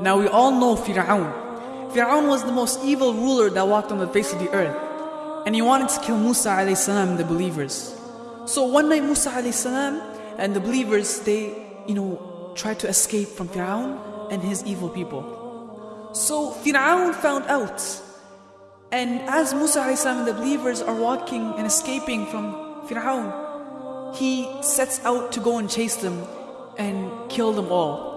Now we all know Fir'aun. Fir'aun was the most evil ruler that walked on the face of the earth. And he wanted to kill Musa and the believers. So one night Musa alayhi and the believers, they, you know, tried to escape from Fir'aun and his evil people. So Fir'aun found out. And as Musa and the believers are walking and escaping from Fir'aun, he sets out to go and chase them and kill them all.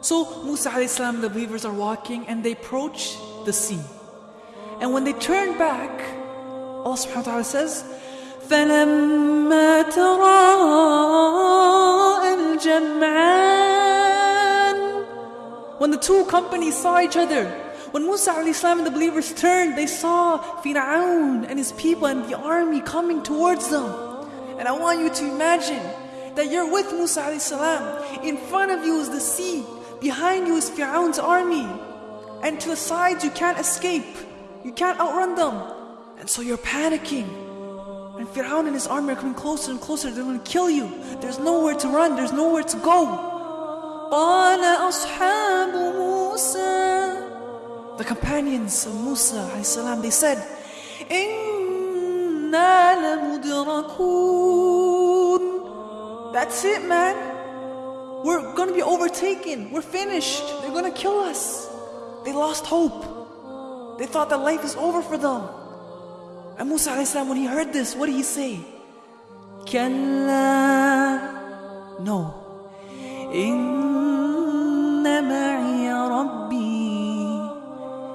So Musa and the believers are walking and they approach the sea. And when they turn back, Allah subhanahu wa ta'ala says, فلما تراءى الجمعان When the two companies saw each other, when Musa and the believers turned, they saw Fir'aun and his people and the army coming towards them. And I want you to imagine that you're with Musa In front of you is the sea. Behind you is Fir'aun's army. And to the sides, you can't escape. You can't outrun them. And so you're panicking. And Fir'aun and his army are coming closer and closer. They're going to kill you. There's nowhere to run. There's nowhere to go. The companions of Musa salam, they said, That's it, man. We're gonna be overtaken We're finished They're gonna kill us They lost hope They thought that life is over for them and Musa السلام, when he heard this, what did he say? كلا No. إن معي ربي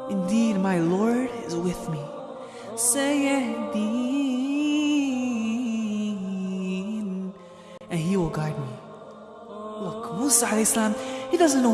Indeed, my Lord is with me. سيهدين And he will guide me. Look, Musa alayhi salam, he doesn't know